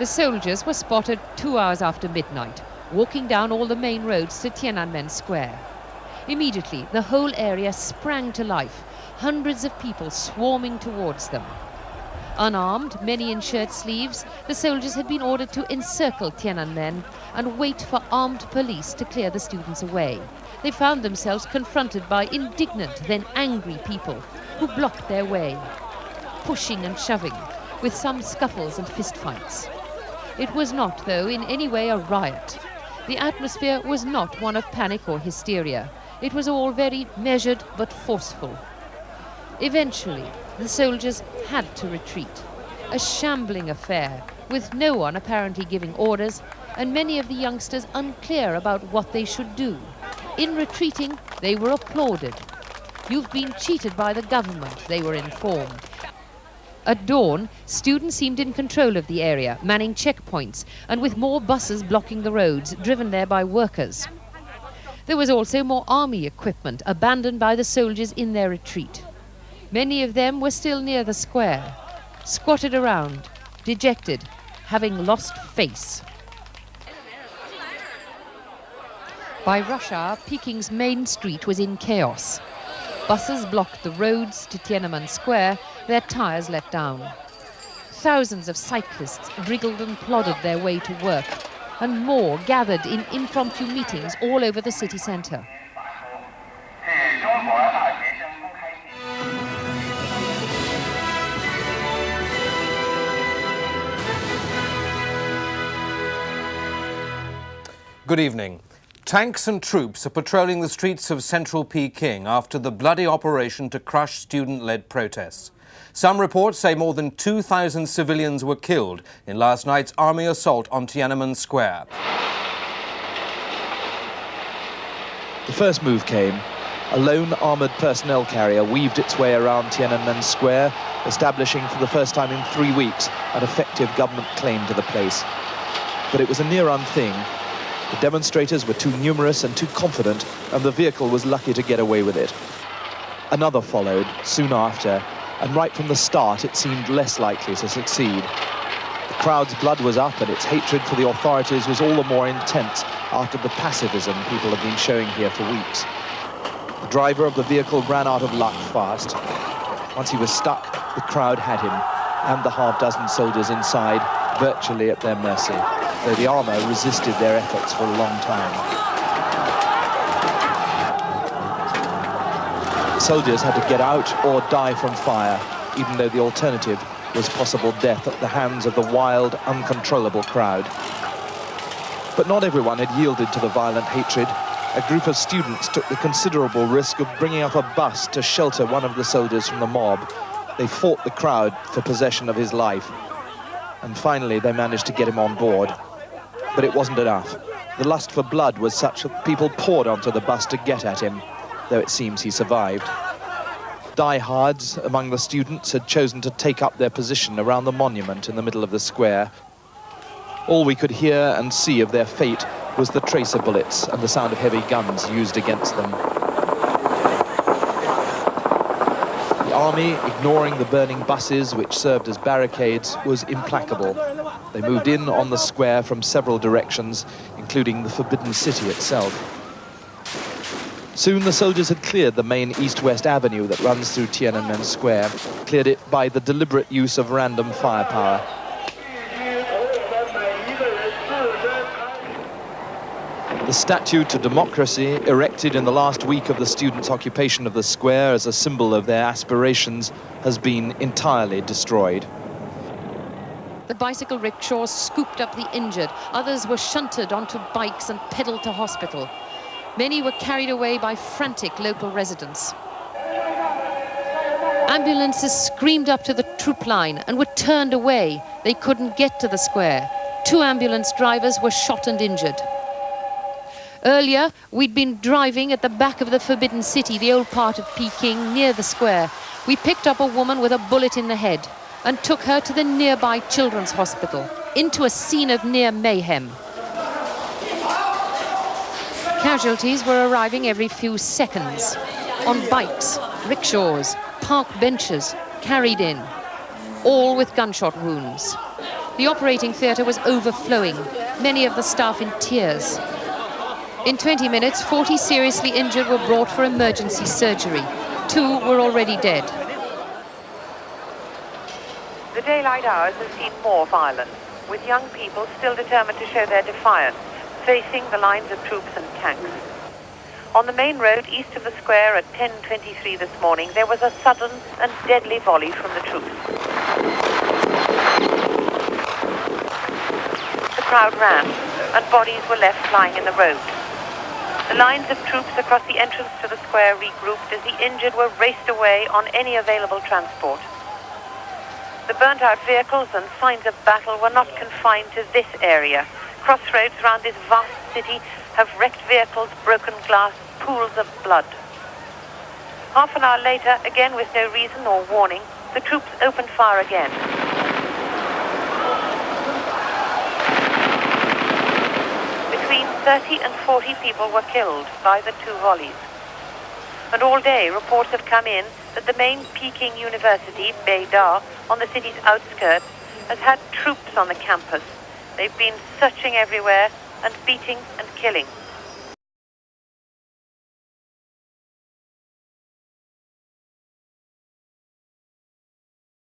The soldiers were spotted two hours after midnight, walking down all the main roads to Tiananmen Square. Immediately, the whole area sprang to life, hundreds of people swarming towards them. Unarmed, many in shirt sleeves, the soldiers had been ordered to encircle Tiananmen and wait for armed police to clear the students away. They found themselves confronted by indignant, then angry people who blocked their way, pushing and shoving, with some scuffles and fistfights. It was not, though, in any way a riot. The atmosphere was not one of panic or hysteria. It was all very measured but forceful. Eventually, the soldiers had to retreat. A shambling affair, with no one apparently giving orders, and many of the youngsters unclear about what they should do. In retreating, they were applauded. You've been cheated by the government, they were informed. At dawn, students seemed in control of the area, manning checkpoints, and with more buses blocking the roads, driven there by workers. There was also more army equipment abandoned by the soldiers in their retreat. Many of them were still near the square, squatted around, dejected, having lost face. By rush hour, Peking's main street was in chaos. Buses blocked the roads to Tiananmen Square, their tires let down. Thousands of cyclists wriggled and plodded their way to work, and more gathered in impromptu meetings all over the city centre. Good evening. Tanks and troops are patrolling the streets of central Peking after the bloody operation to crush student-led protests. Some reports say more than 2,000 civilians were killed in last night's army assault on Tiananmen Square. The first move came. A lone armoured personnel carrier weaved its way around Tiananmen Square, establishing for the first time in three weeks an effective government claim to the place. But it was a near-run thing the demonstrators were too numerous and too confident, and the vehicle was lucky to get away with it. Another followed soon after, and right from the start it seemed less likely to succeed. The crowd's blood was up and its hatred for the authorities was all the more intense after the pacifism people have been showing here for weeks. The driver of the vehicle ran out of luck fast. Once he was stuck, the crowd had him, and the half dozen soldiers inside virtually at their mercy though the armour resisted their efforts for a long time. Soldiers had to get out or die from fire, even though the alternative was possible death at the hands of the wild, uncontrollable crowd. But not everyone had yielded to the violent hatred. A group of students took the considerable risk of bringing up a bus to shelter one of the soldiers from the mob. They fought the crowd for possession of his life. And finally, they managed to get him on board but it wasn't enough. The lust for blood was such that people poured onto the bus to get at him, though it seems he survived. Diehards among the students had chosen to take up their position around the monument in the middle of the square. All we could hear and see of their fate was the tracer bullets and the sound of heavy guns used against them. The army, ignoring the burning buses which served as barricades, was implacable. They moved in on the square from several directions, including the Forbidden City itself. Soon the soldiers had cleared the main east-west avenue that runs through Tiananmen Square, cleared it by the deliberate use of random firepower. The statue to democracy, erected in the last week of the students' occupation of the square as a symbol of their aspirations, has been entirely destroyed. The bicycle rickshaws scooped up the injured. Others were shunted onto bikes and pedaled to hospital. Many were carried away by frantic local residents. Ambulances screamed up to the troop line and were turned away. They couldn't get to the square. Two ambulance drivers were shot and injured. Earlier, we'd been driving at the back of the Forbidden City, the old part of Peking, near the square. We picked up a woman with a bullet in the head and took her to the nearby children's hospital, into a scene of near mayhem. Casualties were arriving every few seconds, on bikes, rickshaws, park benches, carried in, all with gunshot wounds. The operating theatre was overflowing, many of the staff in tears. In 20 minutes, 40 seriously injured were brought for emergency surgery. Two were already dead. The daylight hours have seen more violence, with young people still determined to show their defiance, facing the lines of troops and tanks. On the main road east of the square at 10.23 this morning, there was a sudden and deadly volley from the troops. The crowd ran, and bodies were left lying in the road. The lines of troops across the entrance to the square regrouped as the injured were raced away on any available transport. The burnt-out vehicles and signs of battle were not confined to this area. Crossroads around this vast city have wrecked vehicles, broken glass, pools of blood. Half an hour later, again with no reason or warning, the troops opened fire again. 30 and 40 people were killed by the two volleys. And all day, reports have come in that the main Peking University, Beida, on the city's outskirts, has had troops on the campus. They've been searching everywhere and beating and killing.